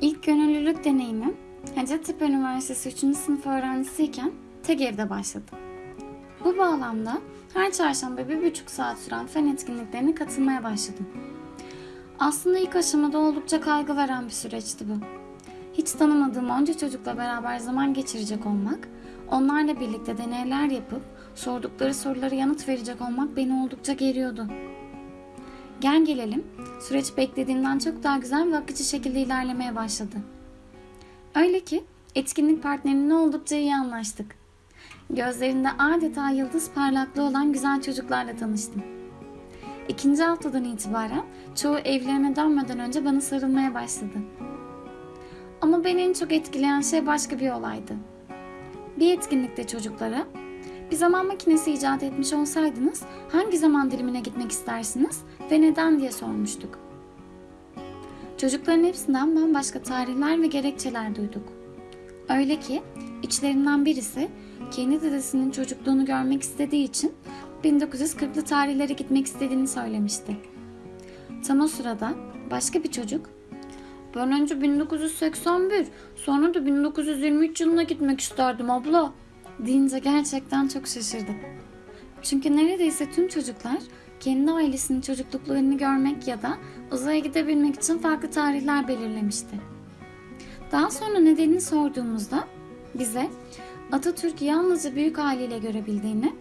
İlk gönüllülük deneyimim Hacettepe Üniversitesi 3. sınıf öğrencisiyken TEGEV'de başladı. Bu bağlamda her çarşamba bir buçuk saat süren fen etkinliklerine katılmaya başladım. Aslında ilk aşamada oldukça kaygı veren bir süreçti bu. Hiç tanımadığım onca çocukla beraber zaman geçirecek olmak, onlarla birlikte deneyler yapıp sordukları sorulara yanıt verecek olmak beni oldukça geriyordu. Gel gelelim, süreç beklediğimden çok daha güzel ve akıcı şekilde ilerlemeye başladı. Öyle ki etkinlik partnerimle oldukça iyi anlaştık. Gözlerinde adeta yıldız parlaklığı olan güzel çocuklarla tanıştım. İkinci haftadan itibaren çoğu evlerine dönmeden önce bana sarılmaya başladı. Ama beni en çok etkileyen şey başka bir olaydı. Bir etkinlikte çocuklara bir zaman makinesi icat etmiş olsaydınız hangi zaman dilimine gitmek istersiniz ve neden diye sormuştuk. Çocukların hepsinden bambaşka tarihler ve gerekçeler duyduk. Öyle ki içlerinden birisi kendi dedesinin çocukluğunu görmek istediği için 1940'lı tarihlere gitmek istediğini söylemişti. Tam o sırada başka bir çocuk ben önce 1981 sonra da 1923 yılına gitmek isterdim abla deyince gerçekten çok şaşırdık. Çünkü neredeyse tüm çocuklar kendi ailesinin çocukluklarını görmek ya da uzaya gidebilmek için farklı tarihler belirlemişti. Daha sonra nedenini sorduğumuzda bize Atatürk yalnızca büyük haliyle görebildiğini,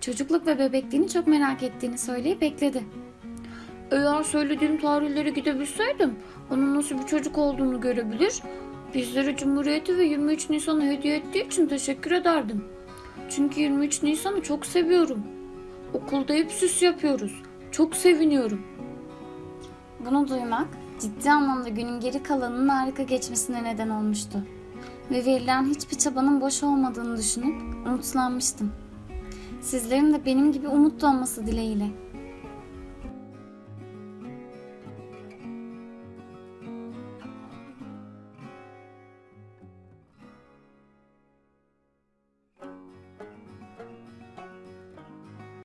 çocukluk ve bebekliğini çok merak ettiğini söyleyip ekledi. Eğer söylediğim tarihlere gidebilseydim onun nasıl bir çocuk olduğunu görebilir, bizlere Cumhuriyeti ve 23 Nisan'ı hediye ettiği için teşekkür ederdim. Çünkü 23 Nisan'ı çok seviyorum. Okulda hep süs yapıyoruz. Çok seviniyorum. Bunu duymak ciddi anlamda günün geri kalanının harika geçmesine neden olmuştu. Ve verilen hiçbir çabanın boş olmadığını düşünüp umutlanmıştım. Sizlerin de benim gibi umutlu olması dileğiyle.